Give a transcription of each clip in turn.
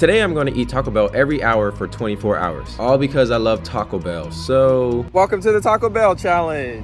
Today I'm going to eat Taco Bell every hour for 24 hours. All because I love Taco Bell. So, welcome to the Taco Bell challenge.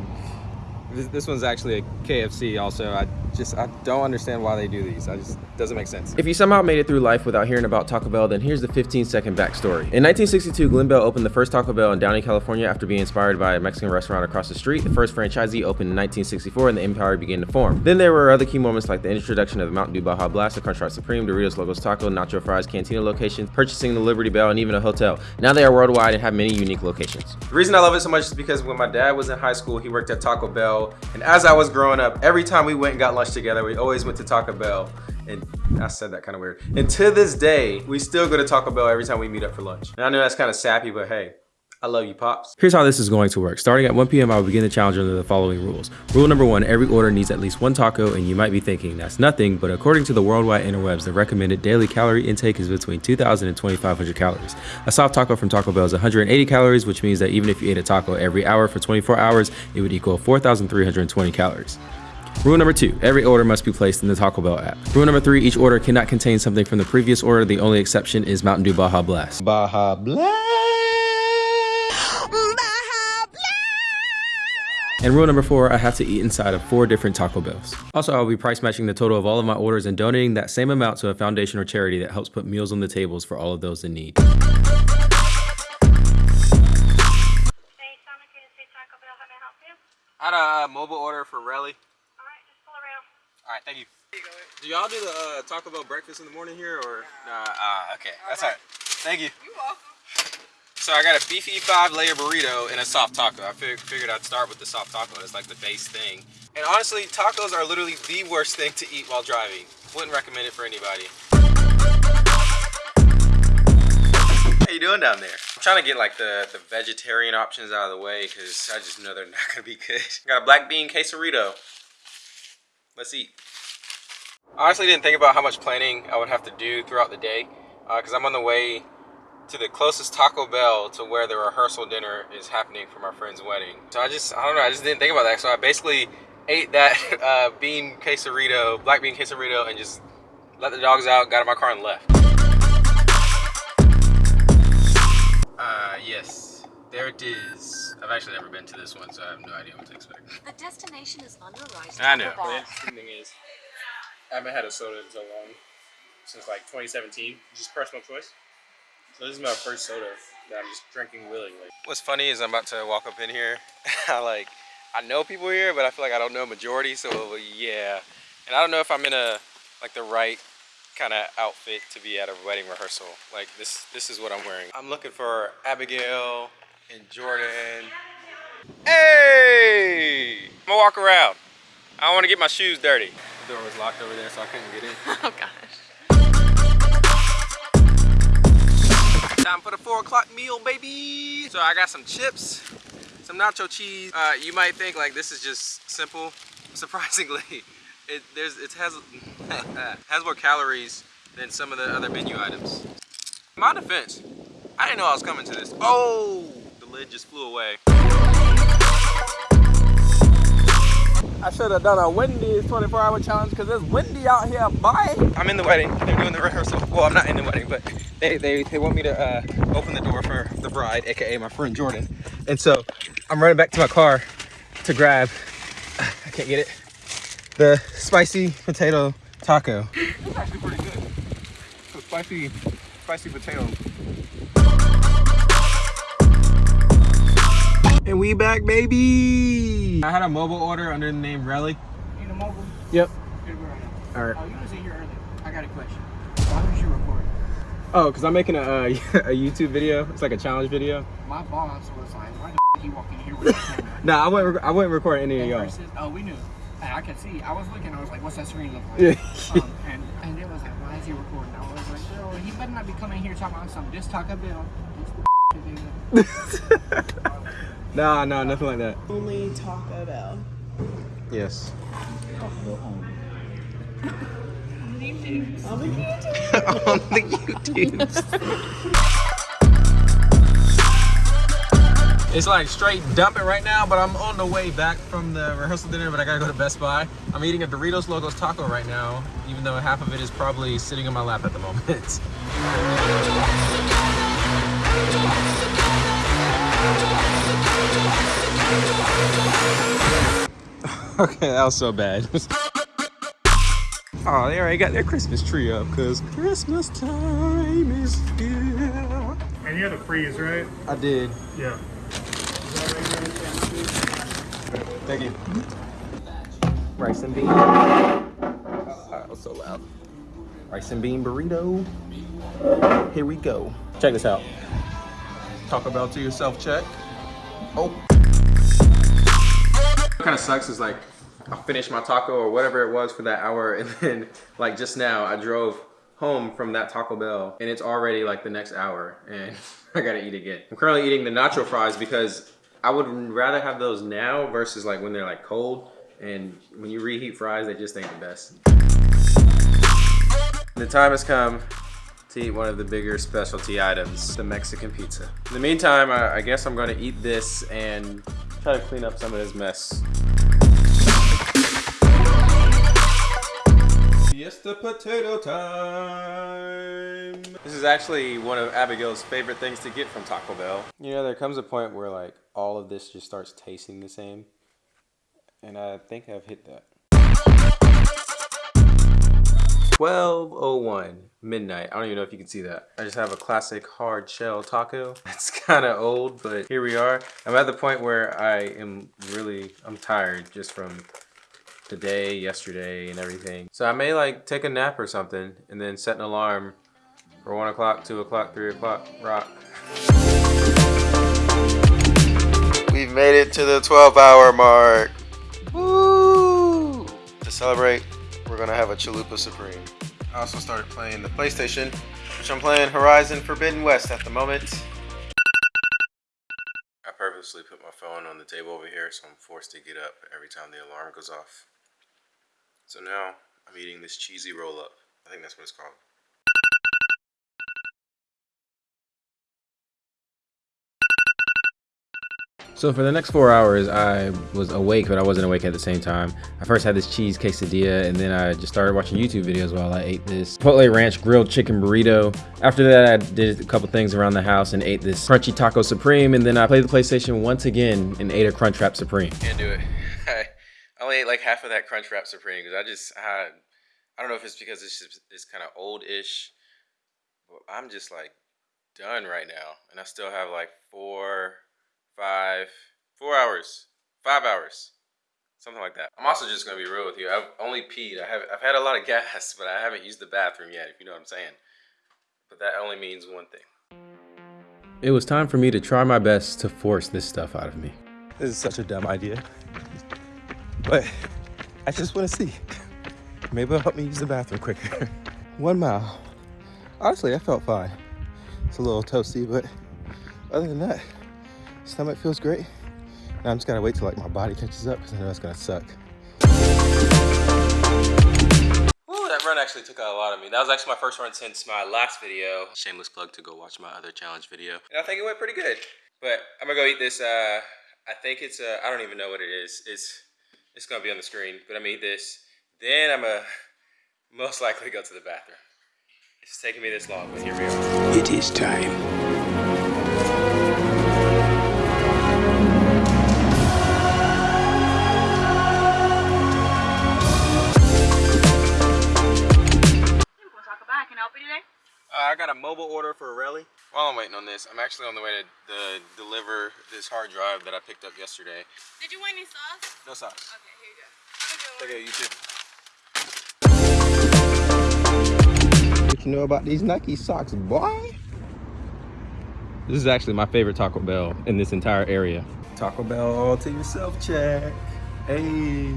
This, this one's actually a KFC also. I just, I don't understand why they do these. I just, doesn't make sense. If you somehow made it through life without hearing about Taco Bell, then here's the 15 second backstory. In 1962, Glen Bell opened the first Taco Bell in Downey, California after being inspired by a Mexican restaurant across the street. The first franchisee opened in 1964 and the empire began to form. Then there were other key moments like the introduction of the Mountain Dew Baja Blast, the Crunchwrap Supreme, Doritos Locos Taco, Nacho Fries, Cantina locations, purchasing the Liberty Bell, and even a hotel. Now they are worldwide and have many unique locations. The reason I love it so much is because when my dad was in high school, he worked at Taco Bell. And as I was growing up, every time we went and got lunch together, we always went to Taco Bell. And I said that kind of weird. And to this day, we still go to Taco Bell every time we meet up for lunch. And I know that's kind of sappy, but hey, I love you, Pops. Here's how this is going to work. Starting at 1 p.m., I will begin the challenge under the following rules. Rule number one, every order needs at least one taco, and you might be thinking that's nothing, but according to the worldwide interwebs, the recommended daily calorie intake is between 2,000 and 2,500 calories. A soft taco from Taco Bell is 180 calories, which means that even if you ate a taco every hour for 24 hours, it would equal 4,320 calories. Rule number two, every order must be placed in the Taco Bell app. Rule number three, each order cannot contain something from the previous order. The only exception is Mountain Dew Baja Blast. Baja Blast. And rule number four, I have to eat inside of four different Taco Bells. Also, I'll be price matching the total of all of my orders and donating that same amount to a foundation or charity that helps put meals on the tables for all of those in need. I can I say Taco Bell have any help? I had a mobile order for Relly. All right, just pull around. Alright, thank you. Do y'all do the uh, Taco Bell breakfast in the morning here or? Nah, uh, okay, that's all right. Thank you. You're welcome. So I got a beefy five layer burrito and a soft taco. I fig figured I'd start with the soft taco. It's like the base thing. And honestly, tacos are literally the worst thing to eat while driving. Wouldn't recommend it for anybody. How you doing down there? I'm trying to get like the, the vegetarian options out of the way because I just know they're not gonna be good. Got a black bean quesarito. Let's eat. I honestly didn't think about how much planning I would have to do throughout the day because uh, I'm on the way to the closest Taco Bell to where the rehearsal dinner is happening for my friend's wedding. So I just, I don't know, I just didn't think about that. So I basically ate that uh, bean quesarito, black bean quesarito, and just let the dogs out, got in my car and left. Uh, yes, there it is. I've actually never been to this one, so I have no idea what to expect. The destination is on your right. I know. The interesting thing is, I haven't had a soda in so long, since like 2017, just personal choice. So this is my first soda that I'm just drinking willingly. What's funny is I'm about to walk up in here. I like, I know people here, but I feel like I don't know majority. So yeah, and I don't know if I'm in a like the right kind of outfit to be at a wedding rehearsal. Like this, this is what I'm wearing. I'm looking for Abigail and Jordan. Hey! I'm gonna walk around. I don't want to get my shoes dirty. The door was locked over there, so I couldn't get in. Oh gosh. Time for the four o'clock meal, baby. So I got some chips, some nacho cheese. Uh, you might think like this is just simple. Surprisingly, it there's it has has more calories than some of the other menu items. My defense, I didn't know I was coming to this. Oh, the lid just flew away. I should have done a Wendy's 24 hour challenge because it's windy out here, boy. I'm in the wedding. They're doing the rehearsal. Well, I'm not in the wedding, but they, they, they want me to uh, open the door for the bride, AKA my friend Jordan. And so I'm running back to my car to grab, I can't get it, the spicy potato taco. It's actually pretty good. So spicy, spicy potato. We back, baby. I had a mobile order under the name Relly. Need a mobile? Yep. Here we go right now. All right. Oh, you was in here earlier. I got a question. Why was you recording? Oh, because I'm making a, uh, a YouTube video. It's like a challenge video. My boss was like, why the f you walking here with a camera? Nah, I wouldn't, I wouldn't record any of y'all. Oh, we knew. And I could see. I was looking. I was like, "What's that screen look like?" Yeah. um, and and it was like, "Why is he recording?" I was like, "Bro, he better not be coming here talking about some just Taco Bell." What's the Nah, nah, nothing like that. Only Taco Bell. Yes. On the YouTube. On the YouTubes. It's like straight dumping right now, but I'm on the way back from the rehearsal dinner, but I gotta go to Best Buy. I'm eating a Doritos Locos taco right now, even though half of it is probably sitting in my lap at the moment. Okay, that was so bad. oh, they already got their Christmas tree up because Christmas time is here. And you had a freeze, right? I did. Yeah. Thank you. Rice and bean. Oh, that was so loud. Rice and bean burrito. Here we go. Check this out. Talk about to yourself check. Oh. Kind of sucks is like I finished my taco or whatever it was for that hour and then like just now I drove home from that Taco Bell and it's already like the next hour and I gotta eat again. I'm currently eating the nacho fries because I would rather have those now versus like when they're like cold and when you reheat fries they just ain't the best. The time has come to eat one of the bigger specialty items, the Mexican pizza. In the meantime, I, I guess I'm gonna eat this and try to clean up some of this mess. Fiesta potato time. This is actually one of Abigail's favorite things to get from Taco Bell. You know, there comes a point where like all of this just starts tasting the same. And I think I've hit that. 1201 midnight. I don't even know if you can see that. I just have a classic hard shell taco. It's kind of old, but here we are. I'm at the point where I am really, I'm tired just from today, yesterday, and everything. So I may like take a nap or something and then set an alarm for one o'clock, two o'clock, three o'clock, rock. We've made it to the 12 hour mark. Woo! To celebrate, we're gonna have a Chalupa Supreme. I also started playing the PlayStation, which I'm playing Horizon Forbidden West at the moment. I purposely put my phone on the table over here, so I'm forced to get up every time the alarm goes off. So now I'm eating this cheesy roll up. I think that's what it's called. So for the next four hours, I was awake, but I wasn't awake at the same time. I first had this cheese quesadilla, and then I just started watching YouTube videos while I ate this Chipotle Ranch grilled chicken burrito. After that, I did a couple things around the house and ate this crunchy taco supreme, and then I played the PlayStation once again and ate a Crunchwrap Supreme. Can't do it. I only ate like half of that Crunchwrap Supreme because I just had, I don't know if it's because it's just, it's kind of old-ish, but I'm just like done right now, and I still have like four five, four hours, five hours, something like that. I'm also just gonna be real with you. I've only peed. I have, I've had a lot of gas, but I haven't used the bathroom yet. If you know what I'm saying. But that only means one thing. It was time for me to try my best to force this stuff out of me. This is such a dumb idea, but I just want to see. Maybe it'll help me use the bathroom quicker. One mile. Honestly, I felt fine. It's a little toasty, but other than that, stomach feels great. Now I'm just gotta wait till like my body catches up because I know it's gonna suck. Ooh, that run actually took out a lot of me. That was actually my first run since my last video. Shameless plug to go watch my other challenge video. And I think it went pretty good. But I'm gonna go eat this, uh, I think it's, uh, I don't even know what it is. It's, it's gonna be on the screen, but I'm gonna eat this. Then I'm gonna most likely go to the bathroom. It's taking me this long, but here we are. It is time. Help you today? Uh, I got a mobile order for a rally. While I'm waiting on this, I'm actually on the way to the, deliver this hard drive that I picked up yesterday. Did you want any sauce? No sauce. Okay, here you go. Have a good one. Okay, you too. What you know about these Nike socks, boy? This is actually my favorite Taco Bell in this entire area. Taco Bell all to yourself check. Hey.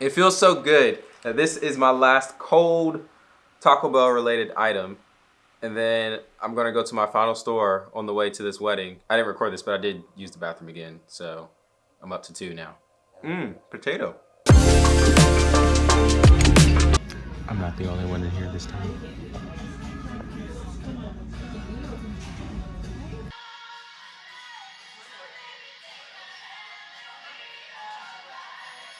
It feels so good that this is my last cold Taco Bell related item. And then I'm gonna go to my final store on the way to this wedding. I didn't record this, but I did use the bathroom again. So I'm up to two now. Mmm, potato.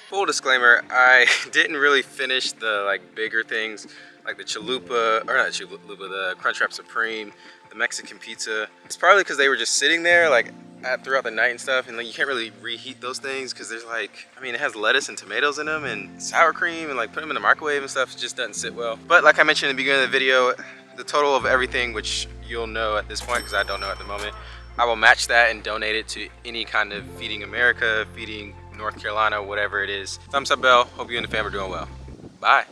Full disclaimer, I didn't really finish the like bigger things like the chalupa, or not chalupa, the Crunchwrap Supreme, the Mexican pizza. It's probably because they were just sitting there. Like throughout the night and stuff, and like you can't really reheat those things because there's like, I mean, it has lettuce and tomatoes in them and sour cream, and like put them in the microwave and stuff. It just doesn't sit well. But like I mentioned in the beginning of the video, the total of everything, which you'll know at this point because I don't know at the moment, I will match that and donate it to any kind of Feeding America, Feeding North Carolina, whatever it is. Thumbs up, bell. Hope you and the fam are doing well. Bye.